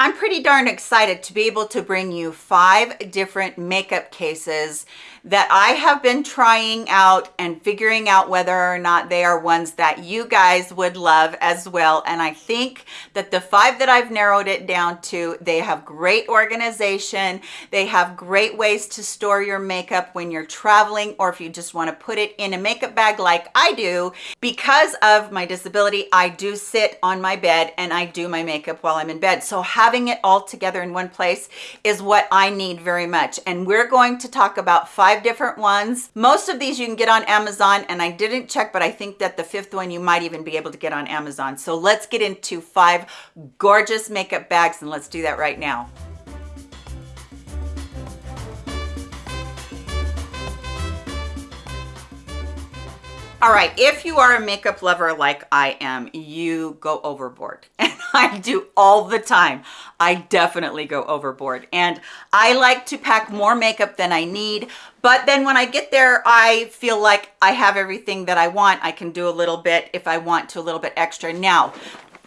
I'm pretty darn excited to be able to bring you five different makeup cases that I have been trying out and figuring out whether or not they are ones that you guys would love as well. And I think that the five that I've narrowed it down to, they have great organization. They have great ways to store your makeup when you're traveling or if you just want to put it in a makeup bag like I do. Because of my disability, I do sit on my bed and I do my makeup while I'm in bed. So have having it all together in one place is what I need very much. And we're going to talk about five different ones. Most of these you can get on Amazon and I didn't check, but I think that the fifth one you might even be able to get on Amazon. So let's get into five gorgeous makeup bags and let's do that right now. All right, if you are a makeup lover like I am, you go overboard. I do all the time. I definitely go overboard. And I like to pack more makeup than I need. But then when I get there, I feel like I have everything that I want. I can do a little bit if I want to, a little bit extra. Now,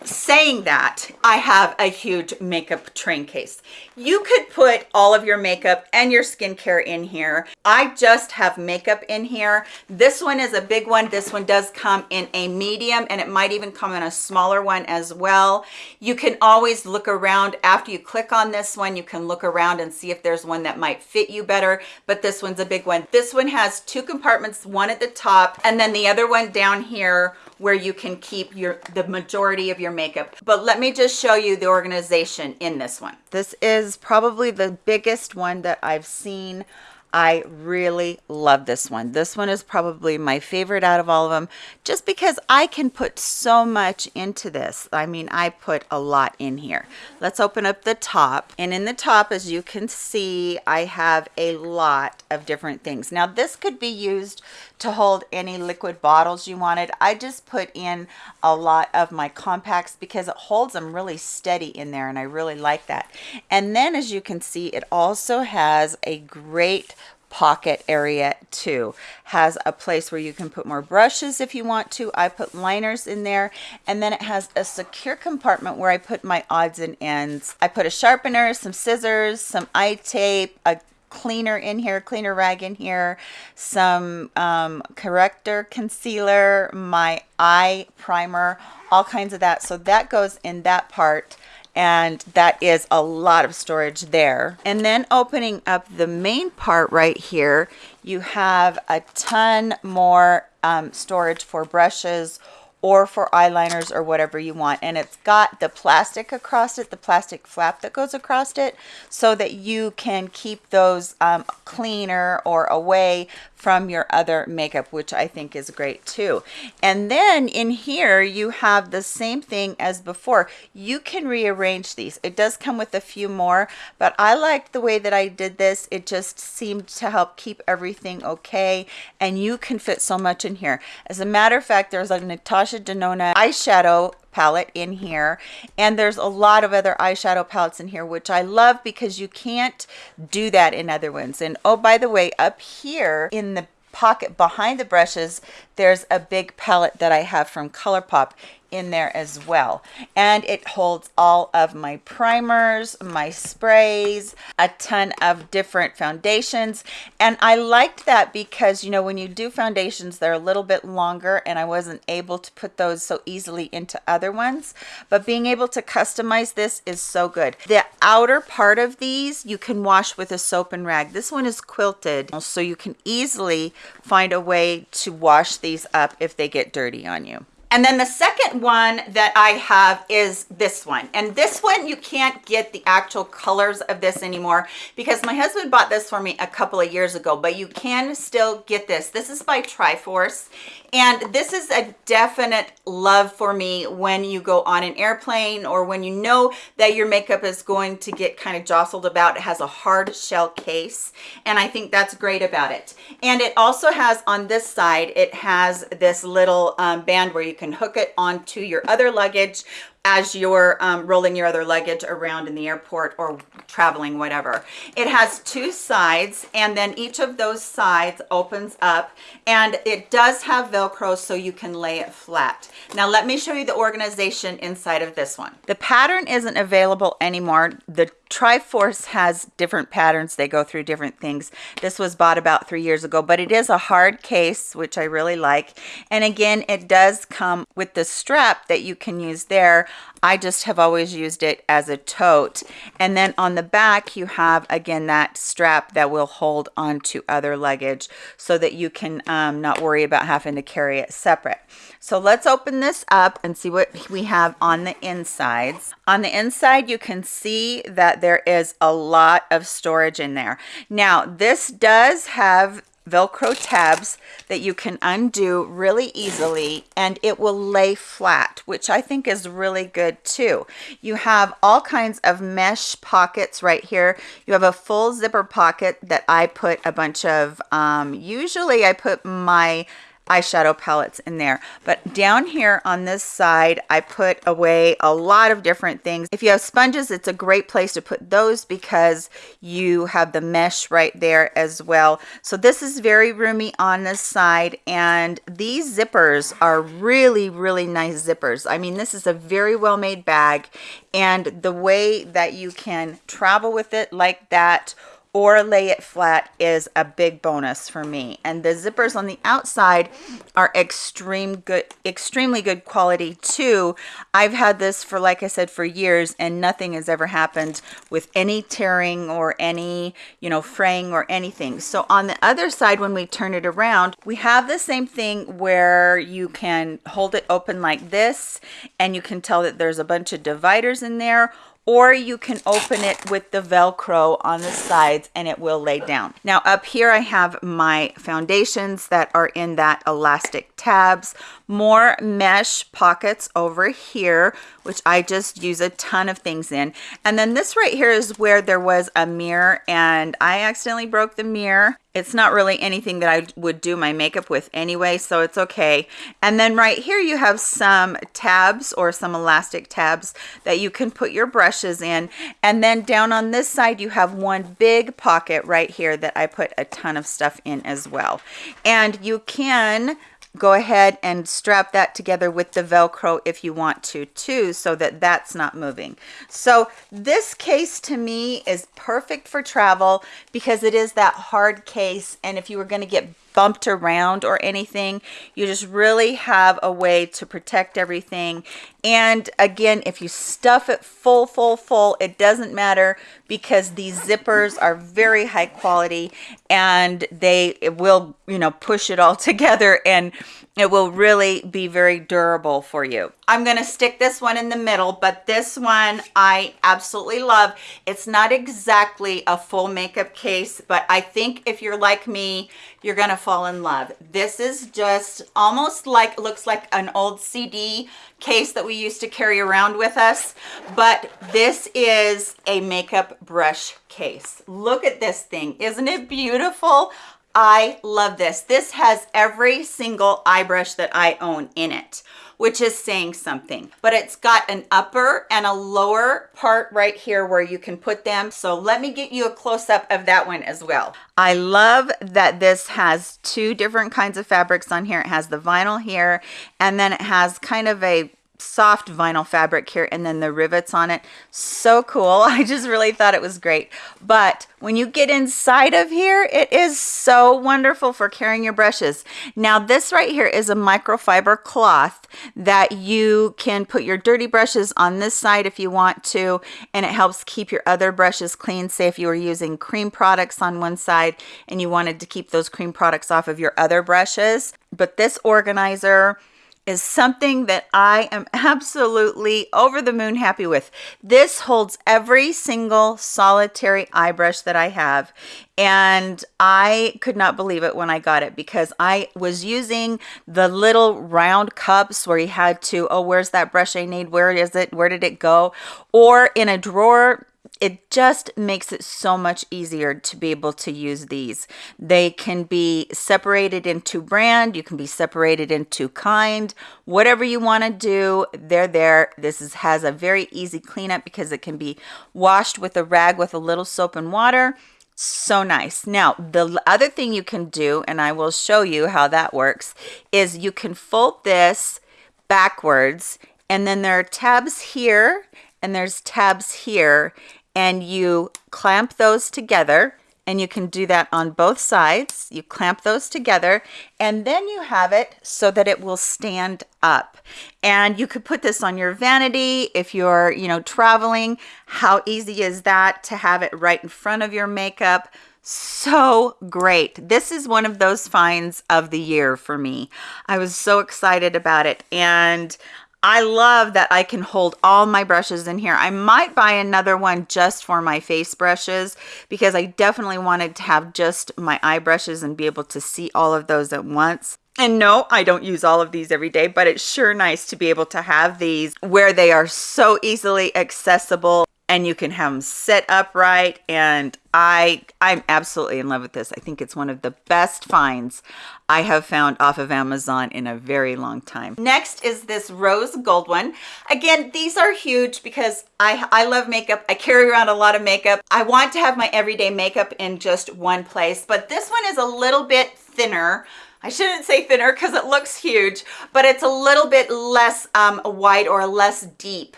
saying that i have a huge makeup train case. You could put all of your makeup and your skincare in here. I just have makeup in here. This one is a big one. This one does come in a medium and it might even come in a smaller one as well. You can always look around. After you click on this one you can look around and see if there's one that might fit you better but this one's a big one. This one has two compartments one at the top and then the other one down here where you can keep your the majority of your makeup. But let me just show you the organization in this one. This is probably the biggest one that I've seen I really love this one. This one is probably my favorite out of all of them just because I can put so much into this. I mean, I put a lot in here. Let's open up the top. And in the top, as you can see, I have a lot of different things. Now, this could be used to hold any liquid bottles you wanted. I just put in a lot of my compacts because it holds them really steady in there and I really like that. And then as you can see, it also has a great pocket area too has a place where you can put more brushes if you want to i put liners in there and then it has a secure compartment where i put my odds and ends i put a sharpener some scissors some eye tape a cleaner in here, cleaner rag in here, some um, corrector concealer, my eye primer, all kinds of that. So that goes in that part and that is a lot of storage there. And then opening up the main part right here, you have a ton more um, storage for brushes or for eyeliners or whatever you want and it's got the plastic across it the plastic flap that goes across it so that you can keep those um, cleaner or away from your other makeup, which I think is great too. And then in here, you have the same thing as before. You can rearrange these. It does come with a few more, but I like the way that I did this. It just seemed to help keep everything okay. And you can fit so much in here. As a matter of fact, there's a Natasha Denona eyeshadow palette in here. And there's a lot of other eyeshadow palettes in here which I love because you can't do that in other ones and oh by the way up here in the pocket behind the brushes there's a big palette that I have from ColourPop in there as well. And it holds all of my primers my sprays a ton of different foundations. And I liked that because you know when you do foundations they're a little bit longer and I wasn't able to put those so easily into other ones. But being able to customize this is so good. The outer part of these you can wash with a soap and rag. This one is quilted so you can easily find a way to wash these up if they get dirty on you and then the second one that I have is this one. And this one, you can't get the actual colors of this anymore because my husband bought this for me a couple of years ago, but you can still get this. This is by Triforce. And this is a definite love for me when you go on an airplane or when you know that your makeup is going to get kind of jostled about. It has a hard shell case. And I think that's great about it. And it also has on this side, it has this little um, band where you can hook it onto your other luggage as you're um, rolling your other luggage around in the airport or traveling, whatever. It has two sides and then each of those sides opens up and it does have Velcro so you can lay it flat. Now let me show you the organization inside of this one. The pattern isn't available anymore. The Triforce has different patterns. They go through different things. This was bought about three years ago, but it is a hard case, which I really like. And again, it does come with the strap that you can use there. I just have always used it as a tote. And then on the back, you have, again, that strap that will hold onto other luggage so that you can um, not worry about having to carry it separate. So let's open this up and see what we have on the insides. On the inside, you can see that there is a lot of storage in there. Now, this does have Velcro tabs that you can undo really easily and it will lay flat, which I think is really good too. You have all kinds of mesh pockets right here. You have a full zipper pocket that I put a bunch of, um, usually I put my eyeshadow palettes in there. But down here on this side, I put away a lot of different things. If you have sponges, it's a great place to put those because you have the mesh right there as well. So this is very roomy on this side. And these zippers are really, really nice zippers. I mean, this is a very well made bag. And the way that you can travel with it like that or lay it flat is a big bonus for me. And the zippers on the outside are extreme good, extremely good quality too. I've had this for, like I said, for years and nothing has ever happened with any tearing or any, you know, fraying or anything. So on the other side, when we turn it around, we have the same thing where you can hold it open like this and you can tell that there's a bunch of dividers in there or you can open it with the velcro on the sides and it will lay down. Now up here i have my foundations that are in that elastic tabs. More mesh pockets over here which i just use a ton of things in. And then this right here is where there was a mirror and i accidentally broke the mirror it's not really anything that I would do my makeup with anyway, so it's okay. And then right here you have some tabs or some elastic tabs that you can put your brushes in. And then down on this side you have one big pocket right here that I put a ton of stuff in as well. And you can go ahead and strap that together with the velcro if you want to too so that that's not moving. So this case to me is perfect for travel because it is that hard case and if you were going to get bumped around or anything you just really have a way to protect everything. And again if you stuff it full full full it doesn't matter because these zippers are very high quality and they will you know push it all together and it will really be very durable for you. I'm going to stick this one in the middle but this one i absolutely love. It's not exactly a full makeup case but i think if you're like me you're gonna fall in love. This is just almost like looks like an old cd case that we used to carry around with us but this is a makeup brush case. Look at this thing. Isn't it beautiful I love this. This has every single eye brush that I own in it, which is saying something. But it's got an upper and a lower part right here where you can put them. So let me get you a close-up of that one as well. I love that this has two different kinds of fabrics on here. It has the vinyl here, and then it has kind of a soft vinyl fabric here and then the rivets on it. So cool. I just really thought it was great. But when you get inside of here it is so wonderful for carrying your brushes. Now this right here is a microfiber cloth that you can put your dirty brushes on this side if you want to and it helps keep your other brushes clean. Say if you were using cream products on one side and you wanted to keep those cream products off of your other brushes. But this organizer is something that I am absolutely over the moon happy with. This holds every single solitary eye brush that I have and I could not believe it when I got it because I was using the little round cups where you had to, oh, where's that brush I need? Where is it? Where did it go? Or in a drawer it just makes it so much easier to be able to use these. They can be separated into brand, you can be separated into kind, whatever you want to do, they're there. This is, has a very easy cleanup because it can be washed with a rag with a little soap and water. So nice. Now, the other thing you can do, and I will show you how that works, is you can fold this backwards and then there are tabs here and there's tabs here and you clamp those together and you can do that on both sides. You clamp those together and then you have it so that it will stand up. And you could put this on your vanity if you're, you know, traveling. How easy is that to have it right in front of your makeup? so great. This is one of those finds of the year for me. I was so excited about it and I love that I can hold all my brushes in here. I might buy another one just for my face brushes because I definitely wanted to have just my eye brushes and be able to see all of those at once. And no, I don't use all of these every day, but it's sure nice to be able to have these where they are so easily accessible and you can have them set upright and I I'm absolutely in love with this. I think it's one of the best finds I have found off of Amazon in a very long time. Next is this rose gold one. Again, these are huge because I, I love makeup. I carry around a lot of makeup. I want to have my everyday makeup in just one place, but this one is a little bit thinner I shouldn't say thinner because it looks huge, but it's a little bit less um, wide or less deep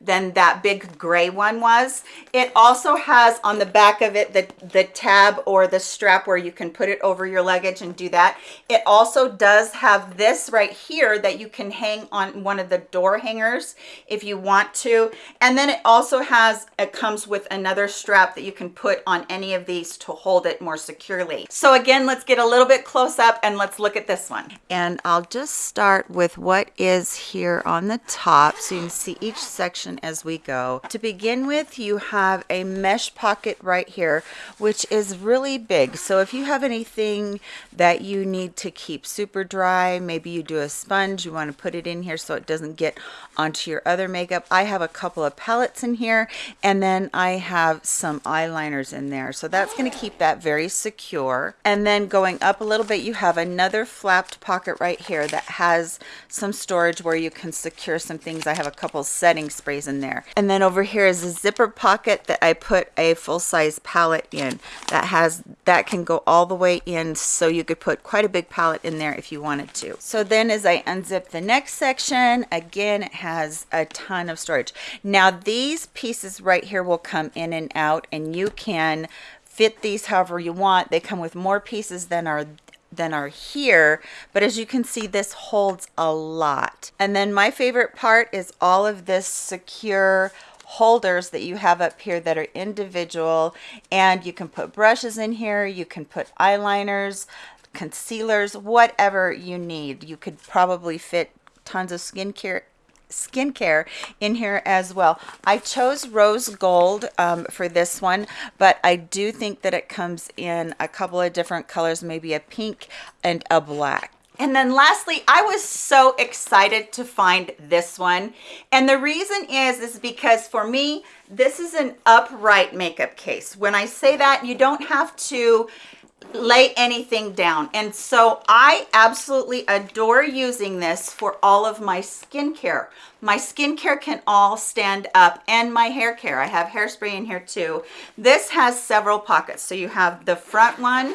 than that big gray one was. It also has on the back of it the, the tab or the strap where you can put it over your luggage and do that. It also does have this right here that you can hang on one of the door hangers if you want to. And then it also has, it comes with another strap that you can put on any of these to hold it more securely. So again, let's get a little bit close up and let's look at this one. And I'll just start with what is here on the top so you can see each section as we go. To begin with, you have a mesh pocket right here, which is really big. So if you have anything that you need to keep super dry, maybe you do a sponge, you want to put it in here so it doesn't get onto your other makeup. I have a couple of palettes in here, and then I have some eyeliners in there. So that's going to keep that very secure. And then going up a little bit, you have another flapped pocket right here that has some storage where you can secure some things. I have a couple setting in there. And then over here is a zipper pocket that I put a full-size palette in that has that can go all the way in so you could put quite a big palette in there if you wanted to. So then as I unzip the next section, again it has a ton of storage. Now these pieces right here will come in and out and you can fit these however you want. They come with more pieces than are than are here but as you can see this holds a lot. And then my favorite part is all of this secure holders that you have up here that are individual and you can put brushes in here you can put eyeliners concealers whatever you need. You could probably fit tons of skincare skincare in here as well. I chose rose gold um, for this one, but I do think that it comes in a couple of different colors, maybe a pink and a black. And then lastly, I was so excited to find this one. And the reason is, is because for me, this is an upright makeup case. When I say that, you don't have to lay anything down. And so I absolutely adore using this for all of my skincare. My skincare can all stand up and my hair care. I have hairspray in here too. This has several pockets. So you have the front one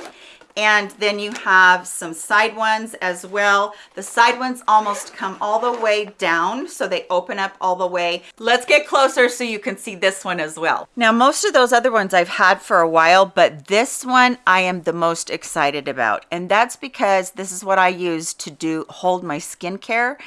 and then you have some side ones as well. The side ones almost come all the way down so they open up all the way. Let's get closer so you can see this one as well. Now most of those other ones i've had for a while but this one i am the most excited about. And that's because this is what i use to do hold my skincare.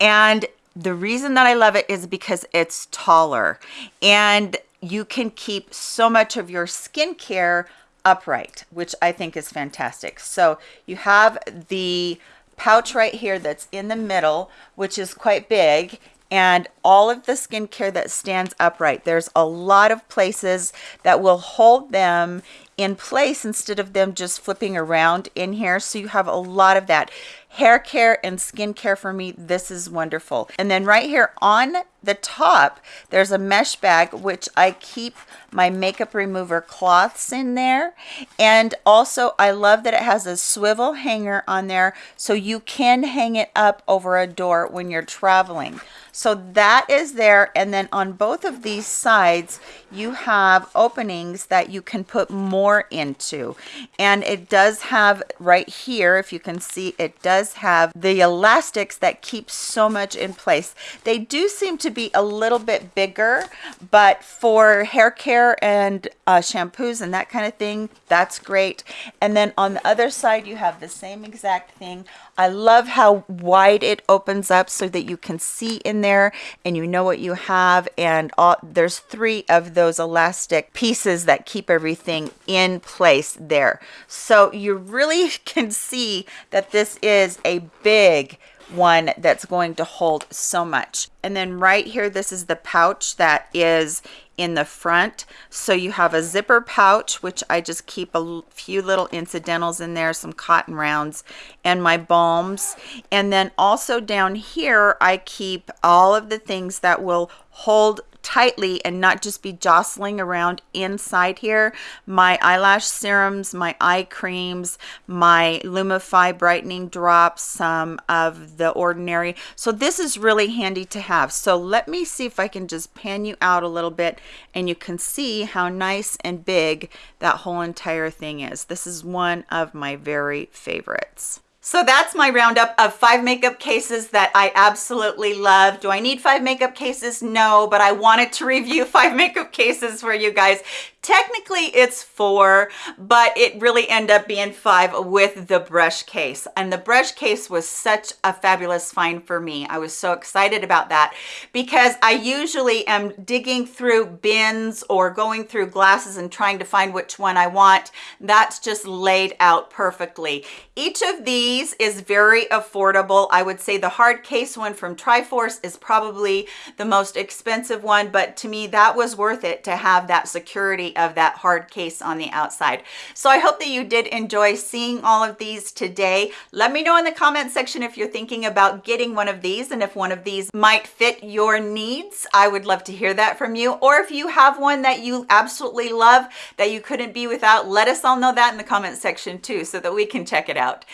And the reason that i love it is because it's taller. And you can keep so much of your skincare upright, which I think is fantastic. So you have the pouch right here that's in the middle, which is quite big, and all of the skincare that stands upright. There's a lot of places that will hold them in place instead of them just flipping around in here. So you have a lot of that. Hair care and skin care for me, this is wonderful. And then right here on the top, there's a mesh bag, which I keep my makeup remover cloths in there. And also I love that it has a swivel hanger on there so you can hang it up over a door when you're traveling. So that is there. And then on both of these sides, you have openings that you can put more into. And it does have right here, if you can see, it does have the elastics that keep so much in place. They do seem to be a little bit bigger, but for hair care and uh, shampoos and that kind of thing, that's great. And then on the other side, you have the same exact thing. I love how wide it opens up so that you can see in there and you know what you have. And all, there's three of those elastic pieces that keep everything in place there. So you really can see that this is a big one that's going to hold so much. And then right here, this is the pouch that is in the front. So you have a zipper pouch, which I just keep a few little incidentals in there, some cotton rounds and my balms. And then also down here, I keep all of the things that will hold tightly and not just be jostling around inside here. My eyelash serums, my eye creams, my Lumify brightening drops, some of the ordinary. So this is really handy to have. So let me see if I can just pan you out a little bit and you can see how nice and big that whole entire thing is. This is one of my very favorites. So that's my roundup of five makeup cases that I absolutely love. Do I need five makeup cases? No, but I wanted to review five makeup cases for you guys Technically it's four, but it really ended up being five with the brush case. And the brush case was such a fabulous find for me. I was so excited about that because I usually am digging through bins or going through glasses and trying to find which one I want. That's just laid out perfectly. Each of these is very affordable. I would say the hard case one from Triforce is probably the most expensive one, but to me that was worth it to have that security of that hard case on the outside. So I hope that you did enjoy seeing all of these today. Let me know in the comment section if you're thinking about getting one of these and if one of these might fit your needs. I would love to hear that from you. Or if you have one that you absolutely love that you couldn't be without, let us all know that in the comment section too so that we can check it out.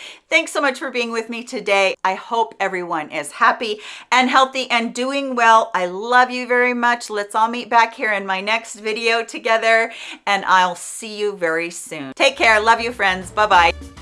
Thanks so much for being with me today. I hope everyone is happy and healthy and doing well. I love you very much. Let's all meet back here in my next video together and I'll see you very soon. Take care. Love you, friends. Bye-bye.